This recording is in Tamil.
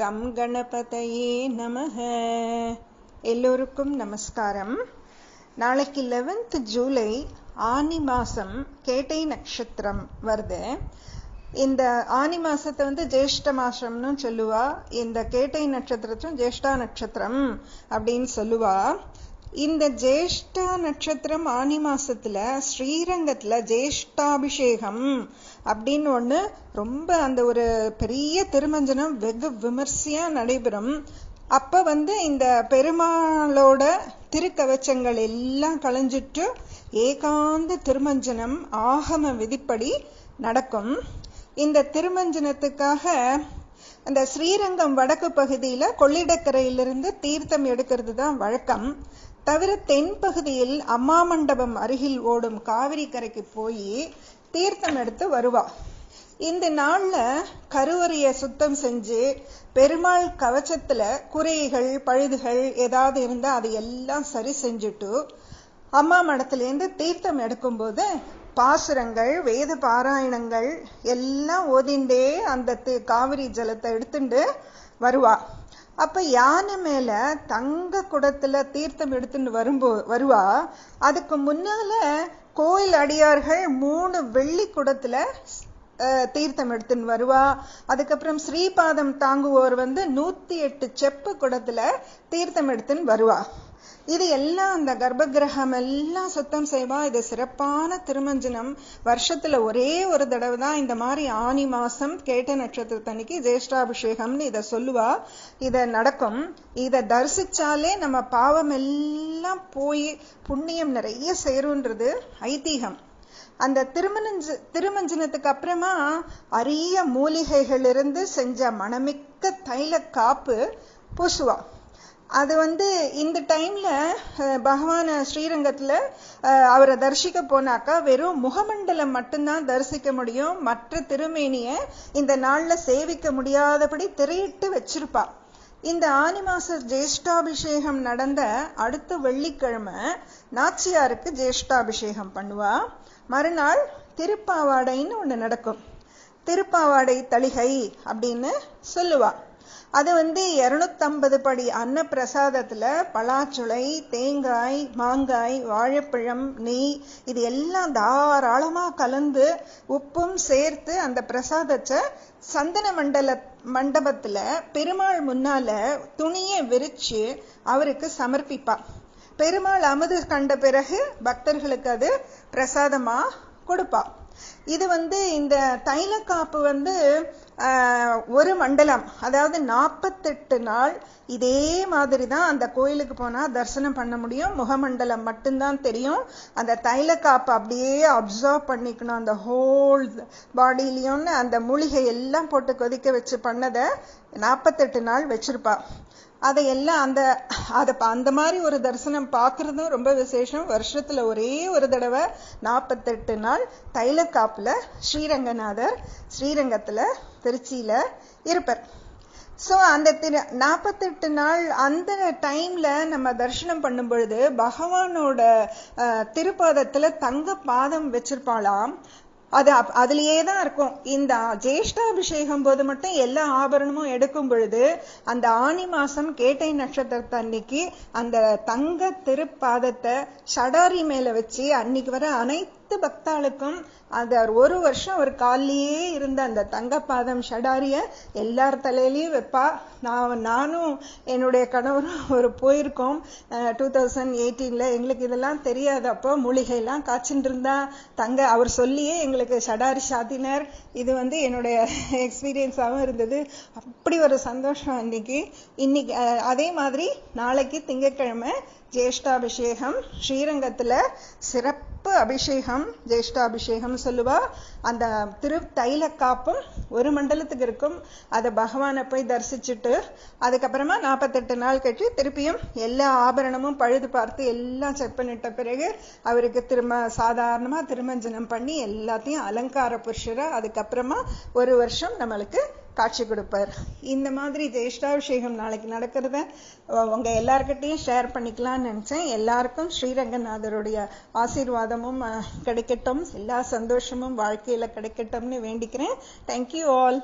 கம் கணபதையே நமக. எல்லோருக்கும் நமஸ்காரம். நாளைக்கு லெவன்த் ஜூலை ஆனி மாதம் கேட்டை நட்சத்திரம் வருது. இந்த ஆனி மாசத்தை வந்து ஜேஷ்ட மாசம்னு சொல்லுவா. இந்த கேட்டை நட்சத்திரத்தும் ஜேஷ்டா நட்சத்திரம் அப்படின்னு சொல்லுவா. இந்த ஜேஷ்டா நட்சத்திரம் ஆனி மாசத்துல ஸ்ரீரங்கத்துல ஜேஷ்டாபிஷேகம் அப்படின்னு ஒண்ணு ரொம்ப அந்த ஒரு பெரிய திருமஞ்சனம் வெகு விமர்சையா நடைபெறும். அப்ப வந்து இந்த பெருமாளோட திருக்கவச்சங்கள் எல்லாம் களைஞ்சிட்டு ஏகாந்த திருமஞ்சனம் ஆகம விதிப்படி நடக்கும். இந்த திருமஞ்சனத்துக்காக அந்த ஸ்ரீரங்கம் வடக்கு பகுதியில கொள்ளிடக்கரையிலிருந்து தீர்த்தம் எடுக்கிறது தான் வழக்கம். தவிர தென்பகுதியில் அம்மா மண்டபம் அருகில் ஓடும் காவிரி கரைக்கு போய் தீர்த்தம் எடுத்து வருவா. இந்த நாளில் கருவறைய சுத்தம் செஞ்சு பெருமாள் கவச்சத்துல குறைகள் பழுதுகள் ஏதாவது இருந்தால் அதை எல்லாம் சரி செஞ்சுட்டு அம்மா மடத்துலேருந்து தீர்த்தம் எடுக்கும்போது பாசுரங்கள் வேத பாராயணங்கள் எல்லாம் ஓதிண்டே அந்த காவிரி ஜலத்தை எடுத்துட்டு வருவா. அப்ப யானை மேல தங்க குடத்துல தீர்த்தம் எடுத்துன்னு வரும்போ வருவா? அதுக்கு முன்னால கோயில் அடியார்கள் மூணு வெள்ளி குடத்தில் தீர்த்தம் எடுத்துன்னு வருவா. அதுக்கப்புறம் ஸ்ரீபாதம் தாங்குவோர் வந்து நூத்தி எட்டு செப்பு குடத்துல தீர்த்தம் எடுத்துன்னு வருவா. இது எல்லாம் அந்த கர்ப்ப கிரகம் எல்லாம் சுத்தம் செய்வா. இது சிறப்பான திருமஞ்சனம். வருஷத்துல ஒரே ஒரு தடவை தான் இந்த மாதிரி ஆனி மாசம் கேட்ட நட்சத்திரத்தன்னைக்கு ஜேஷ்டாபிஷேகம்னு இதை சொல்லுவா. இத நடக்கும். இதை தரிசிச்சாலே நம்ம பாவம் எல்லாம் போய் புண்ணியம் நிறைய சேரும்ன்றது ஐதீகம். அந்த திருமணஞ்ச திருமஞ்சனத்துக்கு அப்புறமா அரிய மூலிகைகள் இருந்து செஞ்ச மணமிக்க தைல காப்பு பூசுவா. அது வந்து இந்த டைமில் பகவான் ஸ்ரீரங்கத்தில் அவரை தரிசிக்க போனாக்கா வெறும் முகமண்டலம் மட்டும்தான் தரிசிக்க முடியும். மற்ற திருமேனியை இந்த நாளில் சேவிக்க முடியாதபடி திரையிட்டு வச்சிருப்பா. இந்த ஆனி மாச ஜேஷ்டாபிஷேகம் நடந்த அடுத்த வெள்ளிக்கிழமை நாச்சியாருக்கு ஜேஷ்டாபிஷேகம் பண்ணுவா. மறுநாள் திருப்பாவாடைன்னு ஒன்று நடக்கும். திருப்பாவாடை தளிகை அப்படின்னு சொல்லுவாள் அது வந்து இரநூத்தம்பது படி அன்ன பலாச்சுளை தேங்காய் மாங்காய் வாழைப்பழம் நெய் இது எல்லாம் தாராளமாக கலந்து உப்பும் சேர்த்து அந்த பிரசாதத்தை சந்தன மண்டல மண்டபத்தில் பெருமாள் முன்னால் துணியை விரித்து அவருக்கு சமர்ப்பிப்பாள் பெருமாள் அமுது கண்ட பிறகு பக்தர்களுக்கு அது பிரசாதமாக கொடுப்பாள் இது வந்து இந்த தைலக்காப்பு வந்து ஒரு மண்டலம் அதாவது நாற்பத்தெட்டு நாள் இதே மாதிரி தான் அந்த கோயிலுக்கு போனா தரிசனம் பண்ண முடியும். முகமண்டலம் மட்டும்தான் தெரியும். அந்த தைலக்காப்பு அப்படியே அப்சர்வ் பண்ணிக்கணும். அந்த ஹோல் பாடியிலையும்னு அந்த மூலிகை எல்லாம் போட்டு கொதிக்க வச்சு பண்ணதை நாற்பத்தெட்டு நாள் வச்சிருப்பா. அதையெல்லாம் அந்த அதை அந்த மாதிரி ஒரு தரிசனம் பார்க்கறதும் ரொம்ப விசேஷம். வருஷத்துல ஒரே ஒரு தடவை நாற்பத்தெட்டு நாள் தைலக்காப்புல ஸ்ரீரங்கநாதர் ஸ்ரீரங்கத்துல திருச்சியில இருப்பார். ஸோ அந்த திரு நாற்பத்தெட்டு நாள் அந்த டைம்ல நம்ம தரிசனம் பண்ணும் பொழுது பகவானோட திருப்பாதத்துல தங்க பாதம் வச்சிருப்பாளாம். அது அதுலயே தான் இருக்கும். இந்த ஜேஷ்டாபிஷேகம் போது மட்டும் எல்லா ஆபரணமும் எடுக்கும் பொழுது அந்த ஆணி மாசம் கேட்டை நட்சத்திரத்தை அன்னைக்கு அந்த தங்க திருப்பாதத்தை ஷடாரி மேல வச்சு அன்னைக்கு வர அனைத்து பக்தாளுக்கும் அந்த ஒரு வருஷம் ஒரு காலிலேயே இருந்த அந்த தங்கப்பாதம் ஷடாரிய எல்லார் தலையிலையும் வைப்பா. நான் நானும் என்னுடைய கணவரும் ஒரு போயிருக்கோம். டூ தௌசண்ட் எயிட்டீனில் எங்களுக்கு இதெல்லாம் தெரியாது. அப்போ மூலிகையெல்லாம் காய்ச்சிட்டு இருந்தா தங்க அவர் சொல்லியே எங்களுக்கு ஷடாரி சாத்தினார். இது வந்து என்னுடைய எக்ஸ்பீரியன்ஸாகவும் இருந்தது. அப்படி ஒரு சந்தோஷம் அன்னைக்கு. இன்னைக்கு அதே மாதிரி நாளைக்கு திங்கட்கிழமை ஜேஷ்டாபிஷேகம் ஸ்ரீரங்கத்தில் சிறப்பு அபிஷேகம் ஜேஷ்டாபிஷேகம் சொல்லுவா. அந்த திரு தைல காப்பும் ஒரு மண்டலத்துக்கு இருக்கும். அதை பகவானை போய் தரிசிச்சுட்டு அதுக்கப்புறமா நாற்பத்தெட்டு நாள் கட்டி திருப்பியும் எல்லா ஆபரணமும் பழுது பார்த்து எல்லாம் செக் பண்ணிட்ட பிறகு அவருக்கு திரும்ப சாதாரணமாக திருமஞ்சனம் பண்ணி எல்லாத்தையும் அலங்கார புருஷரை அதுக்கப்புறமா ஒரு வருஷம் நம்மளுக்கு காட்சி கொடுப்பார். இந்த மாதிரி ஜெயிஷ்டாபிஷேகம் நாளைக்கு நடக்கிறத உங்க எல்லார்கிட்டையும் ஷேர் பண்ணிக்கலாம்னு நினைச்சேன். எல்லாருக்கும் ஸ்ரீரங்கநாதருடைய ஆசீர்வாதமும் கிடைக்கட்டும். எல்லா சந்தோஷமும் வாழ்க்கையில கிடைக்கட்டும்னு வேண்டிக்கிறேன். Thank you all